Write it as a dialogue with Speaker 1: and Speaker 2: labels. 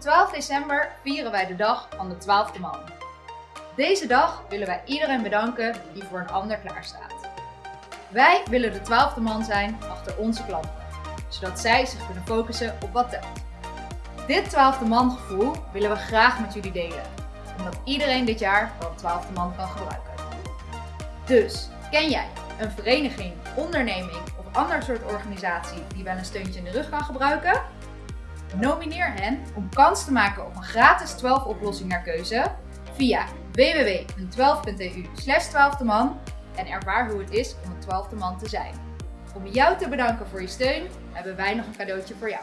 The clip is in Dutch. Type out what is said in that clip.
Speaker 1: 12 december vieren wij de dag van de 12e man. Deze dag willen wij iedereen bedanken die voor een ander klaarstaat. Wij willen de 12e man zijn achter onze klanten, zodat zij zich kunnen focussen op wat telt. Dit 12e man gevoel willen we graag met jullie delen, omdat iedereen dit jaar een 12e man kan gebruiken. Dus, ken jij een vereniging, onderneming of ander soort organisatie die wel een steuntje in de rug kan gebruiken? Nomineer hen om kans te maken op een gratis 12 oplossing naar keuze via www.12.eu 12 man en ervaar hoe het is om een 12e man te zijn. Om jou te bedanken voor je steun hebben wij nog een cadeautje voor jou.